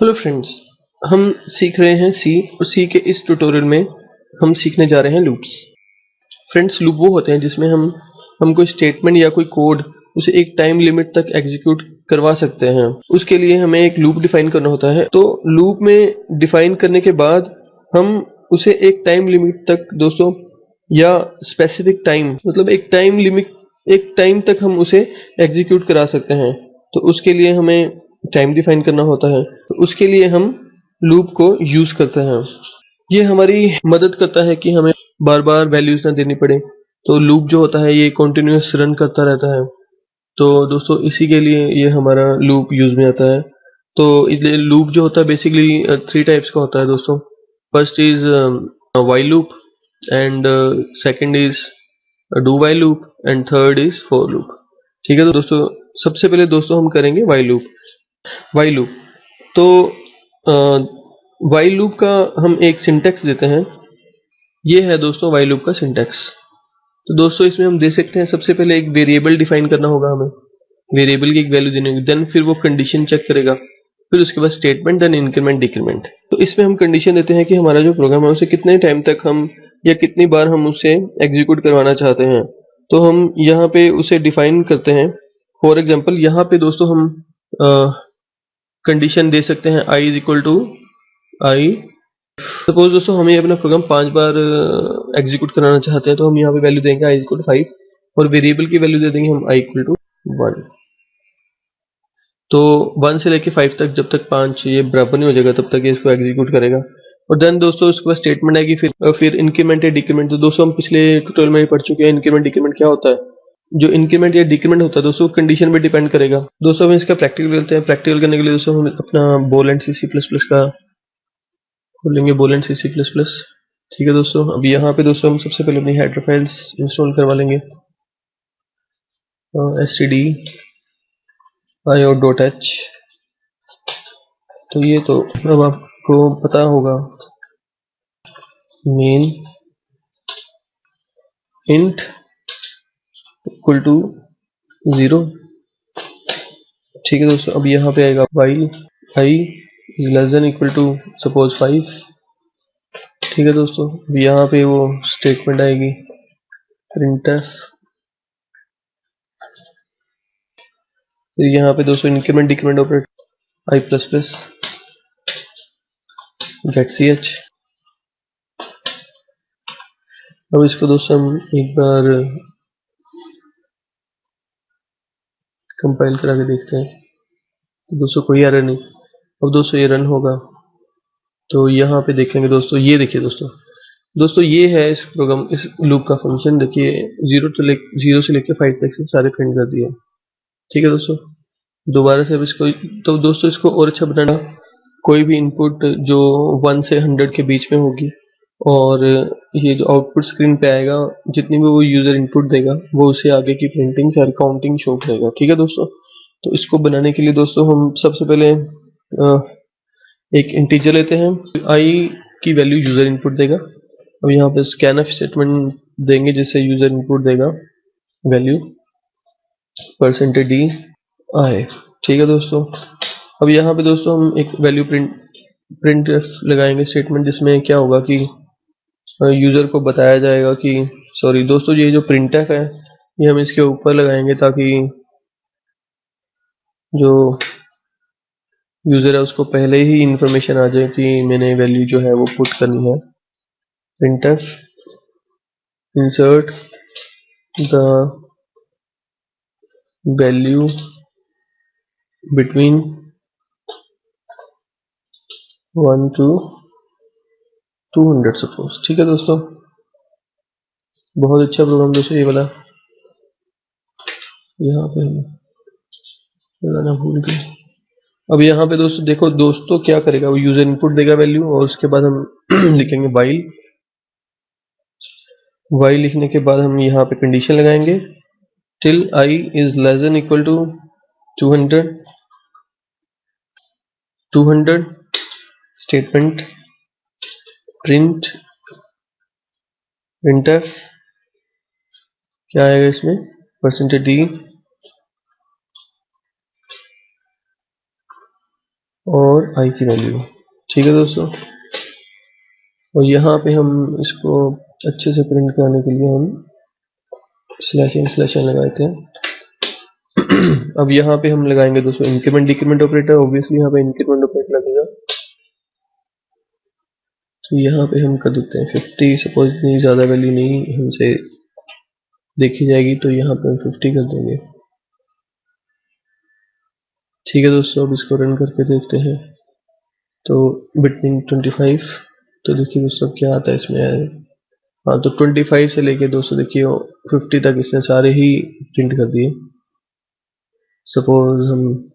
Hello friends हम सीख रहे हैं सी और सी के इस ट्यूटोरियल में हम सीखने जा रहे हैं लूप्स फ्रेंड्स लूप वो होते हैं जिसमें हम हम कोई स्टेटमेंट या कोई कोड उसे एक टाइम लिमिट तक एग्जीक्यूट करवा सकते हैं। उसके लिए हमें एक लूप डिफाइन करना होता है। तो लूप में डिफाइन करने के बाद हम उसे एक टाइम लिमिट तक दोस्तों, या स्पेसिफिक टाइम मतलब एक टाइम लिमिट एक टाइम तक हम उसे एग्जीक्यूट करा सकते हैं। तो उसके लिए हमें टाइम डिफाइन करना होता है तो उसके लिए हम लूप को यूज़ करते हैं। ये हमारी मदद करता है कि हमें बार बार वैल्यूज़ ना देनी पड़े। तो लूप जो होता है, ये कंटिन्यूस रन करता रहता है। तो दोस्तों, इसी के लिए ये हमारा लूप यूज़ में आता है। तो इसलिए लूप जो होता है बेसिकली थ्री टाइप्स का होता है दोस्तों। First is while loop and second is do while loop and third is for loop ठीक है तो दोस्तों, सबसे पहले दोस्तों हम करेंगे वाई लूप वाई लूप तो वाई लूप का हम एक सिंटेक्स देते हैं। ये है दोस्तों वाई लूप का सिंटेक्स तो दोस्तों इसमें हम दे सकते हैं, सबसे पहले एक वेरिएबल डिफाइन करना होगा हमें। वेरिएबल की एक वैल्यू देने होगी देन फिर वो कंडीशन चेक करेगा। फिर उसके बाद स्टेटमेंट देन इंक्रीमेंट डिक्रीमेंट तो इसमें हम कंडीशन देते हैं कि हमारा जो प्रोग्राम है, उसे कितने टाइम तक हम या कितनी बार हम उसे एग्जीक्यूट करवाना चाहते हैं। तो हम यहाँ पे उसे डिफाइन करते हैं। फॉर एग्ज़ाम्पल यहाँ पे दोस्तों हम कंडीशन दे सकते हैं I is equal to I suppose दोस्तों हमें अपना प्रोग्राम पाँच बार एग्जीक्यूट कराना चाहते हैं तो हम यहाँ पे वैल्यू देंगे आई इक्वल टू फाइव और वेरिएबल की वैल्यू दे देंगे हम आई इक्वल टू वन तो वन से लेके फाइव तक जब तक पाँच ये बराबर नहीं हो जाएगा, तब तक ये इसको एग्जीक्यूट करेगा। और देन दोस्तों उसके बाद स्टेटमेंट आएगी फिर फिर इंक्रीमेंट या डिक्रीमेंट तो दोस्तों हम पिछले ट्यूटोरियल में पढ़ चुके हैं इंक्रीमेंट डिक्रीमेंट क्या होता है? जो इंक्रीमेंट या डिक्रीमेंट होता है दोस्तों कंडीशन पे डिपेंड करेगा। दोस्तों, हम इसका प्रैक्टिकल करते हैं। प्रैक्टिकल करने के लिए दोस्तों, हम अपना Borland C C plus plus का खोलेंगे Borland C C plus plus ठीक है दोस्तों, अब यहाँ पे दोस्तों हम सबसे पहले अपनी हेडर फाइल्स इंस्टॉल करवा लेंगे। S T D I O dot H तो ये तो अब आपको पता होगा। Main int equal to zero ठीक है दोस्तों, अब यहाँ पे आएगा while I is less than equal to suppose five ठीक है दोस्तों, अब यहाँ पे वो स्टेटमेंट आएगी। प्रिंटफ फिर यहाँ पे दोस्तों increment decrement operate I plus plus get C H अब इसको दोस्तों हम एक बार कंपाइल करा के देखते हैं। तो दोस्तों, कोई एरर नहीं। अब दोस्तों, ये रन होगा। तो यहाँ पे देखेंगे दोस्तों, ये देखिए दोस्तों। दोस्तों, ये है इस प्रोग्राम इस लूप का फ़ंक्शन देखिए ज़ीरो से ले ज़ीरो से लेकर फाइव तक से सारे प्रिंट कर दिए। ठीक है दोस्तों? दोबारा से अब इसको तो दोस्तों, इसको और अच्छा बनाना। कोई भी इनपुट जो वन से हंड्रेड के बीच में होगी और ये जो आउटपुट स्क्रीन पे आएगा, जितनी भी वो यूज़र इनपुट देगा, वो उसे आगे की प्रिंटिंग सारी काउंटिंग शो करेगा। ठीक है दोस्तों? तो इसको बनाने के लिए दोस्तों, हम सबसे पहले एक इंटीजर लेते हैं। आई की वैल्यू यूज़र इनपुट देगा। अब यहाँ पे स्कैन स्टेटमेंट देंगे जिससे यूज़र इनपुट देगा। वैल्यू परसेंटेज डी आई ठीक है दोस्तों? अब यहाँ पे दोस्तों, हम एक वैल्यू प्रिंट प्रिंट लगाएँगे स्टेटमेंट जिसमें क्या होगा कि यूज़र को बताया जाएगा कि सॉरी दोस्तों, ये जो प्रिंट है, ये हम इसके ऊपर लगाएँगे ताकि जो यूज़र है, उसको पहले ही इंफॉर्मेशन आ जाए कि मैंने वैल्यू जो है वो पुट करनी है। Print insert the value between 1 to 200 suppose, ठीक है दोस्तों? बहुत अच्छा प्रोग्राम दोस्तों, ये वाला। यहाँ पे लगाना भूल गए। अब यहाँ पे दोस्तों, देखो दोस्तों क्या करेगा, वो यूज़र इनपुट देगा वैल्यू और उसके बाद हम लिखेंगे वाइल वाइल लिखने के बाद हम यहाँ पे कंडीशन लगाएँगे। Till I is less than equal to 200 200 statement print printf क्या आएगा इसमें? परसेंटेज डी और आई की वैल्यू ठीक है दोस्तों? और यहाँ पे हम इसको अच्छे से प्रिंट कराने के लिए हम स्लैश एन स्लैश एन लगाते हैं। अब यहाँ पे हम लगाएँगे दोस्तों इंक्रीमेंट डिक्रीमेंट ऑपरेटर ऑब्वियसली यहाँ पे इंक्रीमेंट ऑपरेटर तो यहाँ पे हम कर देते हैं फिफ्टी सपोज़ इतनी ज़्यादा वैल्यू नहीं हमसे देखी जाएगी तो यहाँ पे हम फिफ्टी कर देंगे। ठीक है दोस्तों, अब इसको रन करके देखते हैं। तो बिटनिंग ट्वेंटी फाइव तो देखिए दोस्तों क्या आता है इसमें। हाँ तो ट्वेंटी फाइव से लेके दोस्तों देखिए फिफ्टी तक इसने सारे ही प्रिंट कर दिए। सपोज़ हम